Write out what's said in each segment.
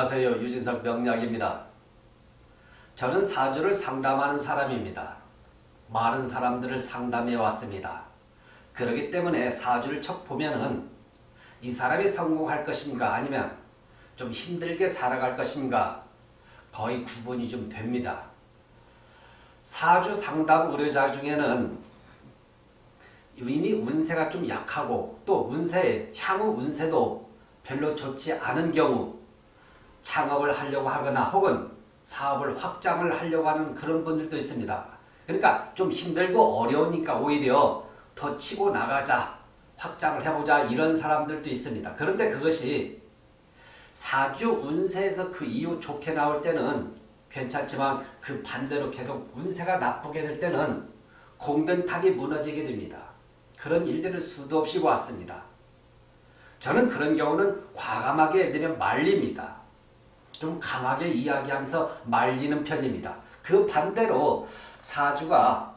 안녕하세요. 유진석 명약입니다 저는 사주를 상담하는 사람입니다. 많은 사람들을 상담해 왔습니다. 그렇기 때문에 사주를 척 보면은 이 사람이 성공할 것인가 아니면 좀 힘들게 살아갈 것인가 거의 구분이 좀 됩니다. 사주 상담 의뢰자 중에는 이미 운세가 좀 약하고 또 운세, 향후 운세도 별로 좋지 않은 경우 창업을 하려고 하거나 혹은 사업을 확장을 하려고 하는 그런 분들도 있습니다. 그러니까 좀 힘들고 어려우니까 오히려 더 치고 나가자, 확장을 해보자 이런 사람들도 있습니다. 그런데 그것이 사주 운세에서 그 이후 좋게 나올 때는 괜찮지만 그 반대로 계속 운세가 나쁘게 될 때는 공든탑이 무너지게 됩니다. 그런 일들을 수도 없이 보았습니다. 저는 그런 경우는 과감하게 예를 들면 말립니다. 좀 강하게 이야기하면서 말리는 편입니다. 그 반대로 사주가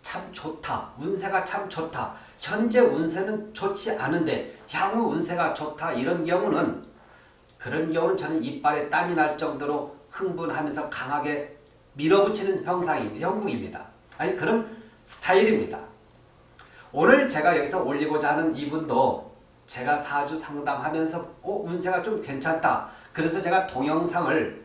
참 좋다. 운세가 참 좋다. 현재 운세는 좋지 않은데 향후 운세가 좋다. 이런 경우는 그런 경우는 저는 이빨에 땀이 날 정도로 흥분하면서 강하게 밀어붙이는 형상입니다. 형국입니다. 아니 그런 스타일입니다. 오늘 제가 여기서 올리고자 하는 이분도 제가 사주 상담하면서 어, 운세가 좀 괜찮다. 그래서 제가 동영상을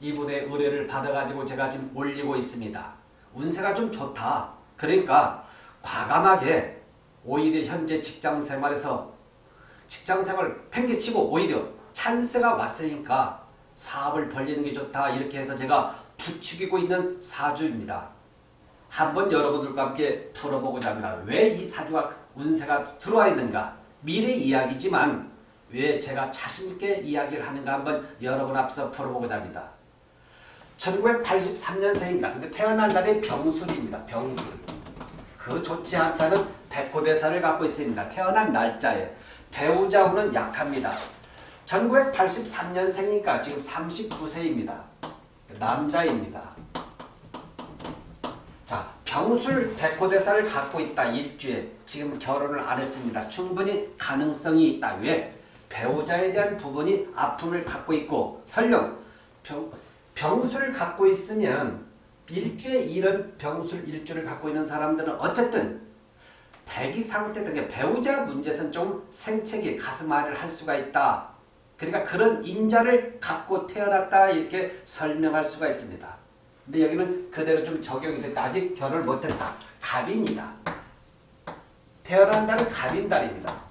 이분의 의뢰를 받아가지고 제가 지금 올리고 있습니다. 운세가 좀 좋다. 그러니까 과감하게 오히려 현재 직장생활에서 직장생활 팽개치고 오히려 찬스가 왔으니까 사업을 벌리는 게 좋다. 이렇게 해서 제가 부추기고 있는 사주입니다. 한번 여러분들과 함께 풀어보고자 합니다. 왜 이 사주가 운세가 들어와 있는가? 미래 이야기지만 왜 제가 자신있게 이야기를 하는가 한번 여러분 앞서 풀어보고자 합니다. 1983년생입니다. 근데 태어난 날이 병술입니다. 병술. 그 좋지 않다는 백호대사를 갖고 있습니다. 태어난 날짜에. 배우자후는 약합니다. 1983년생이니까 지금 39세입니다. 남자입니다. 자, 병술 백호대사를 갖고 있다. 일주에. 지금 결혼을 안 했습니다. 충분히 가능성이 있다. 왜? 배우자에 대한 부분이 아픔을 갖고 있고 설령 병, 병수를 갖고 있으면 일주에 이런 병술 일주를 갖고 있는 사람들은 어쨌든 대기 상태 등 배우자 문제에서는 좀 생채기 가슴앓이를 할 수가 있다. 그러니까 그런 인자를 갖고 태어났다 이렇게 설명할 수가 있습니다. 근데 여기는 그대로 좀 적용이 됐다. 아직 결혼을 못했다. 갑인이다. 태어난 달은 갑인달입니다.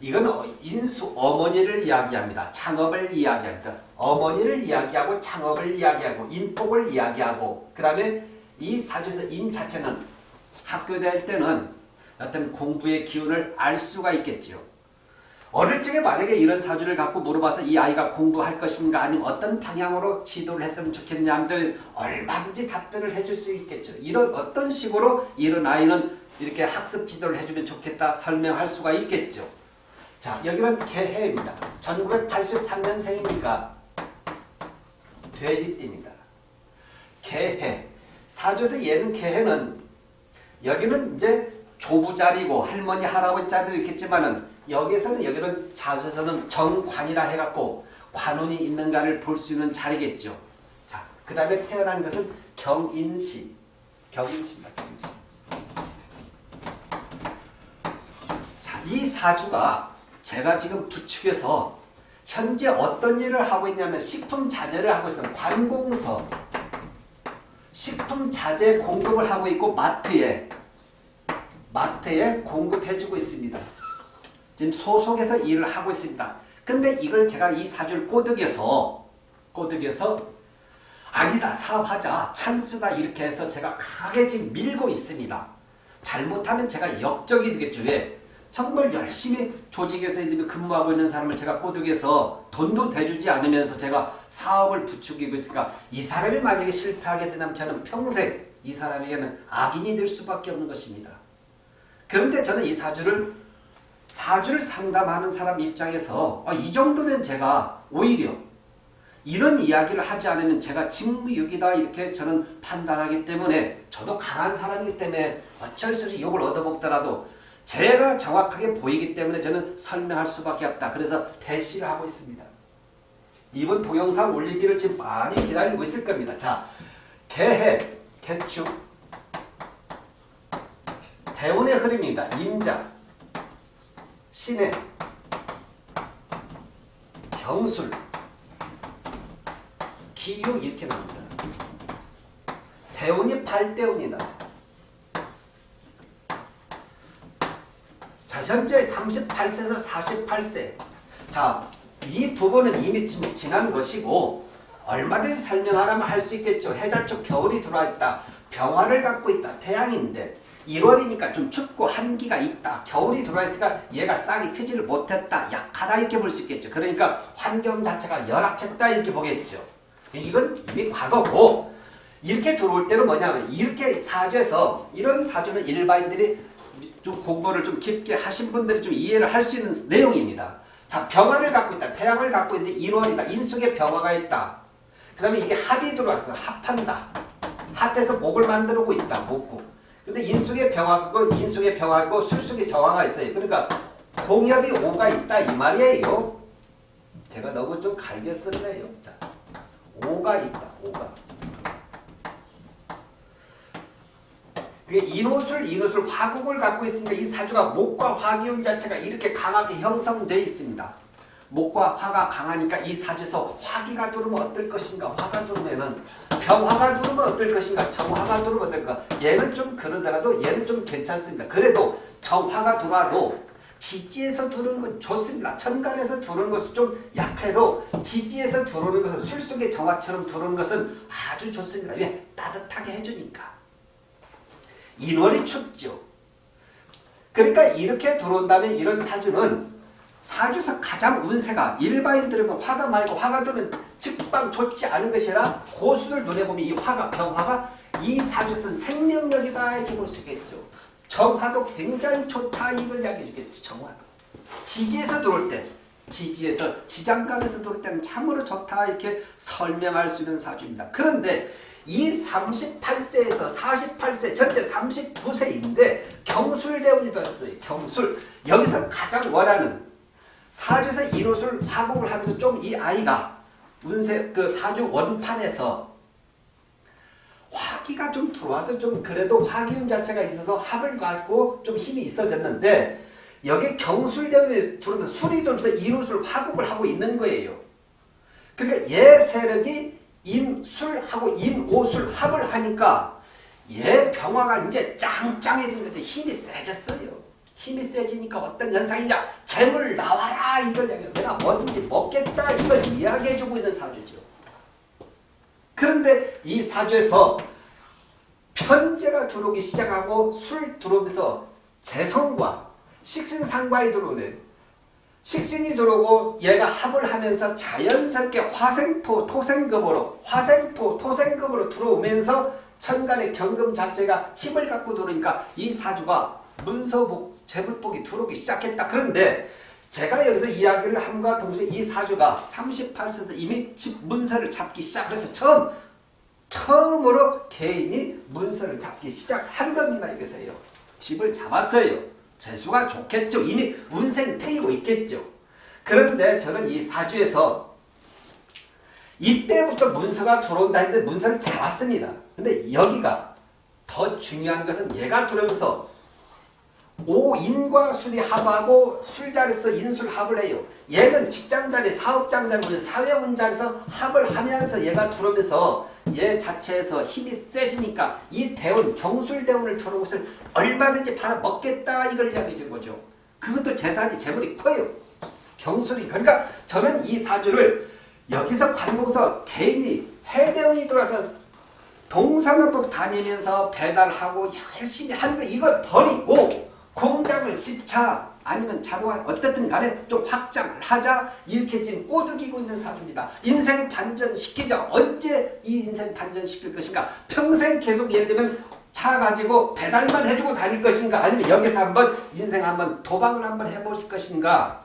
이건 인수 어머니를 이야기합니다. 창업을 이야기합니다. 어머니를 이야기하고 창업을 이야기하고 인복을 이야기하고 그 다음에 이 사주에서 인 자체는 학교 다닐 때는 어떤 공부의 기운을 알 수가 있겠죠. 어릴 적에 만약에 이런 사주를 갖고 물어봐서 이 아이가 공부할 것인가 아니면 어떤 방향으로 지도를 했으면 좋겠냐 하면 얼마든지 답변을 해줄 수 있겠죠. 이런 어떤 식으로 이런 아이는 이렇게 학습 지도를 해주면 좋겠다 설명할 수가 있겠죠. 자 여기는 개해입니다. 1983년생이니까 돼지띠입니다. 개해. 사주에서 얘는 개해는 여기는 이제 조부 자리고 할머니 할아버지 자리도 있겠지만은 여기서는 여기는 자주에서는 정관이라 해갖고 관운이 있는가를 볼 수 있는 자리겠죠. 자, 그 다음에 태어난 것은 경인시. 경인시입니다. 경인시. 자, 이 사주가 제가 지금 부축해서 현재 어떤 일을 하고 있냐면 식품 자재를 하고 있어요. 관공서. 식품 자재 공급을 하고 있고 마트에 마트에 공급해주고 있습니다. 지금 소속해서 일을 하고 있습니다. 근데 이걸 제가 이 사주를 꼬드겨서 꼬드겨서 아니다 사업하자 찬스다 이렇게 해서 제가 강하게 지금 밀고 있습니다. 잘못하면 제가 역적이 되겠죠. 왜? 정말 열심히 조직에서 근무하고 있는 사람을 제가 꼬드겨서 돈도 대주지 않으면서 제가 사업을 부추기고 있으니까 이 사람이 만약에 실패하게 된다면 저는 평생 이 사람에게는 악인이 될 수밖에 없는 것입니다. 그런데 저는 이 사주를 사주를 상담하는 사람 입장에서 아, 이 정도면 제가 오히려 이런 이야기를 하지 않으면 제가 직무유기다 이렇게 저는 판단하기 때문에 저도 강한 사람이기 때문에 어쩔 수 없이 욕을 얻어먹더라도 제가 정확하게 보이기 때문에 저는 설명할 수밖에 없다. 그래서 대시를 하고 있습니다. 이번 동영상 올리기를 지금 많이 기다리고 있을 겁니다. 자, 개해, 개축, 대운의 흐름입니다. 임자, 신해, 경술, 기유 이렇게 나옵니다. 대운이 발대운이다. 현재 38세에서 48세. 자, 이 부분은 이미 지- 지난 것이고 얼마든지 설명하라면 할 수 있겠죠. 해자 쪽 겨울이 들어와 있다. 병화를 갖고 있다. 태양인데 1월이니까 좀 춥고 한기가 있다. 겨울이 들어와 있으니까 얘가 싹이 트지를 못했다. 약하다 이렇게 볼 수 있겠죠. 그러니까 환경 자체가 열악했다 이렇게 보겠죠. 이건 이미 과거고 이렇게 들어올 때는 뭐냐면 이렇게 사주에서 이런 사주는 일반인들이 좀 공부를 좀 깊게 하신 분들이 좀 이해를 할 수 있는 내용입니다. 자, 병화를 갖고 있다. 태양을 갖고 있는데 1월이다. 인숙에 병화가 있다. 그 다음에 이게 합이 들어왔어. 합한다. 합해서 목을 만들고 있다. 목구. 근데 인숙에 병화고 인숙에 병화고 술숙에 정화가 있어요. 그러니까 공엽이 오가 있다 이 말이에요. 제가 너무 좀 갈겨 썼네요. 자, 오가 있다. 오가. 그게 인호술, 인호술, 화국을 갖고 있으니까 이 사주가 목과 화기운 자체가 이렇게 강하게 형성되어 있습니다. 목과 화가 강하니까 이 사주에서 화기가 들어오면 어떨 것인가? 화가 들어오면은 병화가 들어오면 어떨 것인가? 정화가 들어오면 어떨 까? 얘는 좀 그러더라도 얘는 좀 괜찮습니다. 그래도 정화가 들어와도 지지에서 들어오는 건 좋습니다. 천간에서 들어오는 것은 좀 약해도 지지에서 들어오는 것은 술 속의 정화처럼 들어오는 것은 아주 좋습니다. 왜? 따뜻하게 해주니까. 인월이 춥죠. 그러니까 이렇게 들어온다면 이런 사주는 사주에서 가장 운세가 일반인들은 화가 말고 화가 들면 직방 좋지 않은 것이 아니라 고수들 눈에 보면 이 화가 병화가 이 사주에서는 생명력이다 이렇게 볼 수 있겠죠. 정화도 굉장히 좋다 이걸 이야기해 주겠죠. 정화도. 지지에서 들어올 때 지지에서 지장간에서 들어올 때는 참으로 좋다 이렇게 설명할 수 있는 사주입니다. 그런데 이 38세에서 48세 전체 39세인데 경술대운이 됐어요. 경술. 여기서 가장 원하는 사주에서 인호술 화국을 하면서 좀 이 아이가 운세 그 사주 원판에서 화기가 좀 들어와서 좀 그래도 화기운 자체가 있어서 합을 가지고 좀 힘이 있어졌는데 여기 경술대운에 들어오면 술이 들어오면서 인호술 화국을 하고 있는 거예요. 그러니까 얘 세력이 인술하고 인오술 합을 하니까 얘 병화가 이제 짱짱해진 거죠. 힘이 세졌어요. 힘이 세지니까 어떤 현상이냐. 재물 나와라 이걸 이야기해요. 내가 뭐든지 먹겠다 이걸 이야기해주고 있는 사주죠. 그런데 이 사주에서 편제가 들어오기 시작하고 술 들어오면서 재성과 식신상과에 들어오네. 식신이 들어오고 얘가 합을 하면서 자연스럽게 화생토, 토생금으로 화생토, 토생금으로 들어오면서 천간의 경금 자체가 힘을 갖고 들어오니까 이 사주가 문서복, 재물복이 들어오기 시작했다. 그런데 제가 여기서 이야기를 함과 동시에 이 사주가 38세에서 이미 집 문서를 잡기 시작해서 처음 처음으로 개인이 문서를 잡기 시작한 겁니다. 여기서요. 집을 잡았어요. 재수가 좋겠죠. 이미 운생 트이고 있겠죠. 그런데 저는 이 사주에서 이때부터 문서가 들어온다 했는데 문서를 잡았습니다. 근데 여기가 더 중요한 것은 얘가 들어오면서 오인과 술이 합하고 술자리에서 인술 합을 해요. 얘는 직장자리, 사업장자리, 사회운자리에서 합을 하면서 얘가 들어오면서 얘 자체에서 힘이 세지니까 이 대운, 경술대운을 들어온 것을 얼마든지 받아먹겠다 이걸 이야기해 준 거죠. 그것도 재산이 재물이 커요. 경술이. 그러니까 저는 이 사주를 여기서 관공서 개인이 해대운이 들어와서 동사무법 다니면서 배달하고 열심히 하는 거 이걸 버리고 공장을 집차 아니면 자동화 어떻든 간에 좀 확장을 하자 이렇게 지금 꼬드기고 있는 사주입니다. 인생 반전시키자. 언제 이 인생 반전시킬 것인가? 평생 계속 예를 들면 차 가지고 배달만 해주고 다닐 것인가? 아니면 여기서 한번 인생 한번 도박을 한번 해보실 것인가?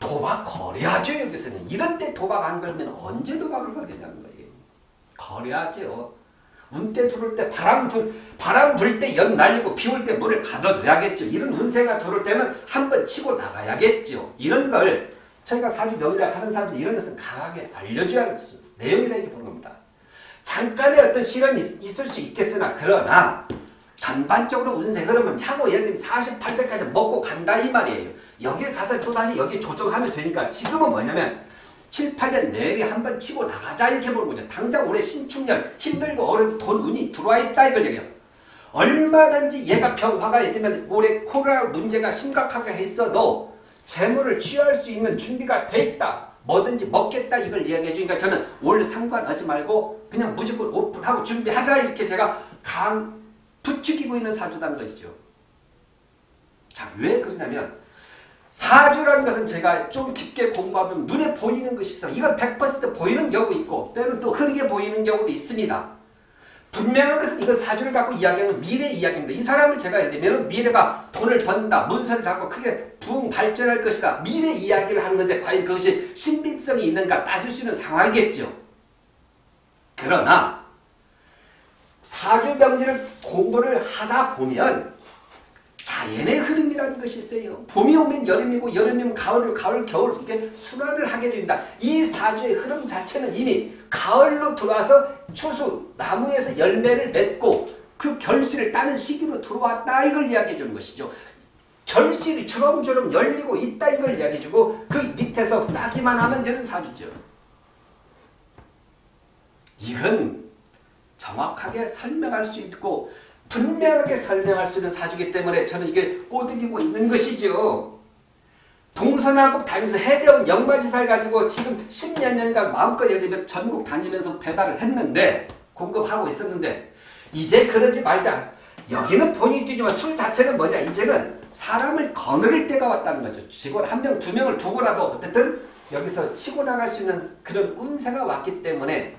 도박 거래하죠 여기서는. 이런 때 도박 안 걸면 언제 도박을 걸냐는 거예요. 거래하죠. 운때 들어올 때 바람 불 바람 불 때 연 날리고 비 올 때 물을 가둬둬야겠죠. 이런 운세가 들어올 때는 한 번 치고 나가야겠죠. 이런 걸 저희가 사주 명작 하는 사람들 이런 것은 강하게 알려줘야 할 내용이다 이렇게 보는 겁니다. 잠깐의 어떤 시련이 있- 있을 수 있겠으나 그러나 전반적으로 운세 흐름은 향후 예를 들면 48세까지 먹고 간다 이 말이에요. 여기에 가서 또다시 여기 조정하면 되니까 지금은 뭐냐면 7, 8년 내리 한번 치고 나가자 이렇게 보는 거죠. 당장 올해 신축년 힘들고 어려운 돈 운이 들어와 있다 이걸 얘기해요. 얼마든지 얘가 병화가 있으면 올해 코로나 문제가 심각하게 했어도 재물을 취할 수 있는 준비가 돼 있다. 뭐든지 먹겠다 이걸 이야기해 주니까 저는 올 상관하지 말고 그냥 무조건 오픈하고 준비하자 이렇게 제가 강 부추기고 있는 사주다는 것이죠. 자, 왜 그러냐면 사주라는 것은 제가 좀 깊게 공부하면 눈에 보이는 것이 있어. 이건 100% 보이는 경우 있고 때로는 또 흐리게 보이는 경우도 있습니다. 분명한 것은 이거 사주를 갖고 이야기하는 미래 이야기입니다. 이 사람을 제가 예를 들면 미래가 돈을 번다, 문서를 잡고 크게 부흥 발전할 것이다. 미래 이야기를 하는 건데 과연 그것이 신빙성이 있는가 따질 수 있는 상황이겠죠. 그러나 사주 명리를 공부를 하다 보면 자연의 흐름이라는 것이 있어요. 봄이 오면 여름이고 여름이 오면 가을, 가을, 겨울 이렇게 순환을 하게 됩니다. 이 사주의 흐름 자체는 이미 가을로 들어와서 추수, 나무에서 열매를 맺고 그 결실을 따는 시기로 들어왔다 이걸 이야기해 주는 것이죠. 결실이 주렁주렁 열리고 있다 이걸 이야기해 주고 그 밑에서 따기만 하면 되는 사주죠. 이건 정확하게 설명할 수 있고 분명하게 설명할 수 있는 사주기 때문에 저는 이게 꼬드기고 있는 것이죠. 동서남북 다니면서 해대원 영마지사를 가지고 지금 십몇 년간 마음껏 예를 들면 전국 다니면서 배달을 했는데 공급하고 있었는데 이제 그러지 말자. 여기는 본인이 뛰지만 술 자체는 뭐냐 이제는 사람을 거느릴 때가 왔다는 거죠. 직원 한 명, 두 명을 두고라도 어쨌든 여기서 치고 나갈 수 있는 그런 운세가 왔기 때문에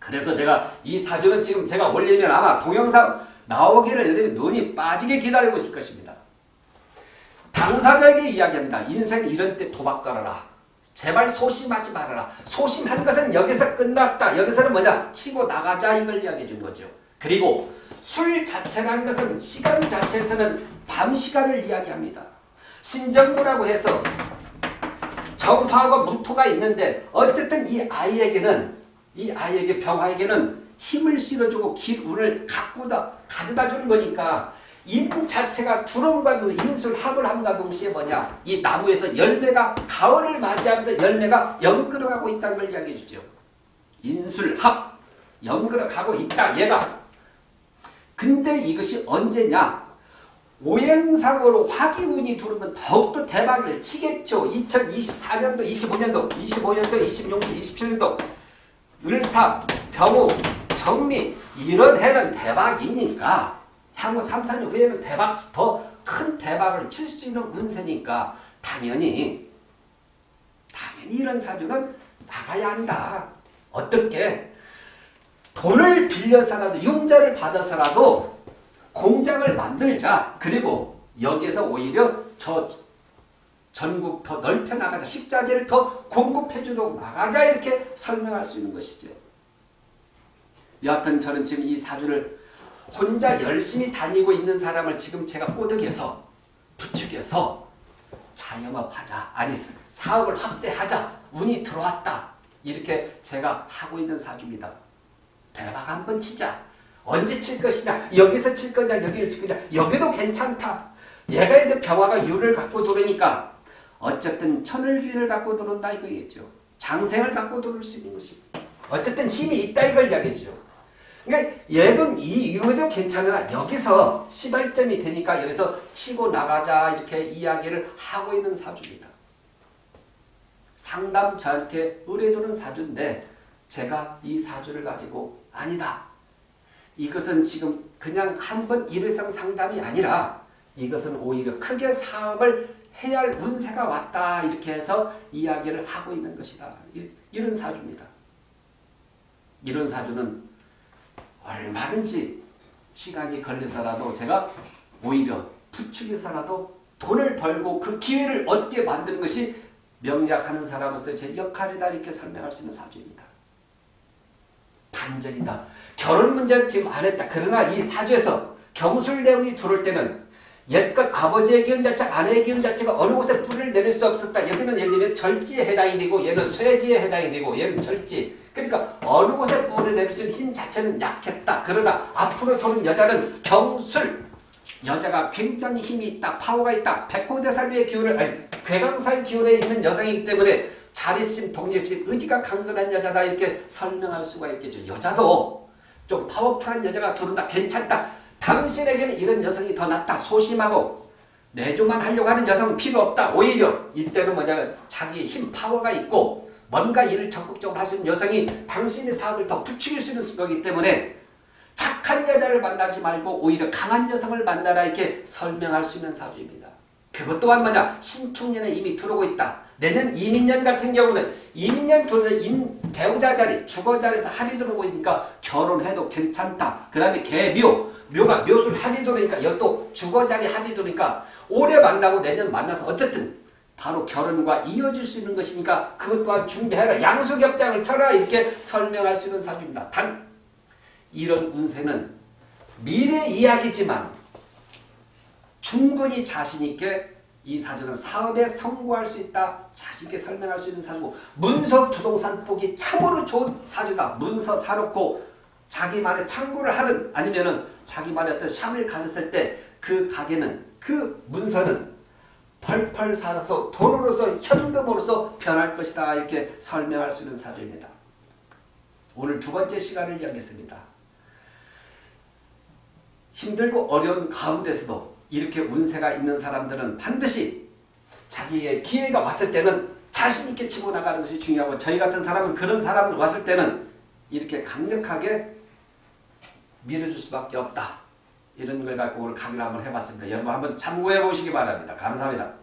그래서 제가 이 사주는 지금 제가 올리면 아마 동영상 나오기를 여러분이 눈이 빠지게 기다리고 있을 것입니다. 당사자에게 이야기합니다. 인생 이런 때 도박 걸어라. 제발 소심하지 말아라. 소심한 것은 여기서 끝났다. 여기서는 뭐냐? 치고 나가자 이걸 이야기해 준 거죠. 그리고 술 자체라는 것은 시간 자체에서는 밤 시간을 이야기합니다. 신정부라고 해서 정파하고 무토가 있는데 어쨌든 이 아이에게는 이 아이에게 병화에게는 힘을 실어주고 길 운을 가꾸다 가져다 주는 거니까 인 자체가 두렁과도 인술 합을 함과 동시에 뭐냐 이 나무에서 열매가 가을을 맞이하면서 열매가 연끌어가고 있다는 걸 이야기해 주죠. 인술합 연끌어가고 있다 얘가 근데 이것이 언제냐 오행상으로 화기운이 들어오면 더욱더 대박을 치겠죠. 2024년도, 25년도, 25년도, 26년도, 27년도 을사, 병우, 정미 이런 해는 대박이니까 향후 3, 4년 후에는 대박 더 큰 대박을 칠 수 있는 운세니까 당연히 당연히 이런 사주는 나가야 한다. 어떻게? 돈을 빌려서라도 융자를 받아서라도 공장을 만들자. 그리고 여기에서 오히려 저 전국 더 넓혀 나가자. 식자재를 더 공급해 주도록 나가자. 이렇게 설명할 수 있는 것이죠. 여하튼 저는 지금 이 사주를 혼자 열심히 다니고 있는 사람을 지금 제가 꼬드겨서 부추겨서 자영업하자. 아니 사업을 확대하자. 운이 들어왔다. 이렇게 제가 하고 있는 사주입니다. 대박 한번 치자. 언제 칠 것이냐? 여기서 칠 거냐? 여기를 칠 거냐? 여기도 괜찮다. 얘가 이제 병화가 유를 갖고 들어오니까 어쨌든 천을귀를 갖고 들어온다 이거겠죠. 장생을 갖고 들어올 수 있는 것이. 어쨌든 힘이 있다 이걸 이야기죠. 그러니까 얘는 이 이유도 괜찮으나 여기서 시발점이 되니까 여기서 치고 나가자 이렇게 이야기를 하고 있는 사주입니다. 상담 저한테 의뢰도는 사주인데 제가 이 사주를 가지고 아니다. 이것은 지금 그냥 한 번 일회성 상담이 아니라 이것은 오히려 크게 사업을 해야 할 운세가 왔다 이렇게 해서 이야기를 하고 있는 것이다. 이런 사주입니다. 이런 사주는 얼마든지 시간이 걸려서라도 제가 오히려 부축해서라도 돈을 벌고 그 기회를 얻게 만드는 것이 명약하는 사람으로서 제 역할이다 이렇게 설명할 수 있는 사주입니다. 반전이다. 결혼 문제는 지금 안 했다. 그러나 이 사주에서 경술 내용이 들어올 때는 옛것 아버지의 기운 자체, 아내의 기운 자체가 어느 곳에 뿌리를 내릴 수 없었다. 여기는 예를 들면 절지에 해당이 되고 얘는 쇠지에 해당이 되고 얘는 절지. 그러니까 어느 곳에 뿌리를 내릴 수 있는 힘 자체는 약했다. 그러나 앞으로 도는 여자는 경술. 여자가 굉장히 힘이 있다. 파워가 있다. 백호대살미의 기운을 아니 괴강살 기운에 있는 여성이기 때문에 자립심, 독립심, 의지가 강건한 여자다 이렇게 설명할 수가 있겠죠. 여자도 좀 파워풀한 여자가 들어온다. 괜찮다. 당신에게는 이런 여성이 더 낫다. 소심하고 내조만 하려고 하는 여성은 필요 없다. 오히려 이때는 뭐냐면 자기 힘 파워가 있고 뭔가 일을 적극적으로 할 수 있는 여성이 당신의 사업을 더 부추길 수 있는 거기 때문에 착한 여자를 만나지 말고 오히려 강한 여성을 만나라 이렇게 설명할 수 있는 사주입니다. 그것 또한 뭐냐 신축년에 이미 들어오고 있다. 내년 이민년 같은 경우는 이민년 들어오는 인 배우자 자리 주거 자리에서 합이 들어오고 있으니까 결혼해도 괜찮다. 그 다음에 개묘 묘가 묘술 합이 들어오니까 이것도 주거 자리 합이 들어오니까 올해 만나고 내년 만나서 어쨌든 바로 결혼과 이어질 수 있는 것이니까 그것 또한 준비해라. 양수겹장을 쳐라 이렇게 설명할 수 있는 사주입니다. 단 이런 운세는 미래 이야기지만 충분히 자신있게 이 사주는 사업에 성공할 수 있다. 자신있게 설명할 수 있는 사주고 문서 부동산 보기 참으로 좋은 사주다. 문서 사놓고 자기만의 창고를 하든 아니면은 자기만의 어떤 샵을 가졌을 때 그 가게는 그 문서는 펄펄 살아서 돈으로서 현금으로서 변할 것이다. 이렇게 설명할 수 있는 사주입니다. 오늘 두 번째 시간을 이야기했습니다. 힘들고 어려운 가운데서도 이렇게 운세가 있는 사람들은 반드시 자기의 기회가 왔을 때는 자신있게 치고 나가는 것이 중요하고 저희 같은 사람은 그런 사람 왔을 때는 이렇게 강력하게 밀어줄 수밖에 없다. 이런 걸 갖고 오늘 강의를 한번 해봤습니다. 여러분 한번 참고해 보시기 바랍니다. 감사합니다.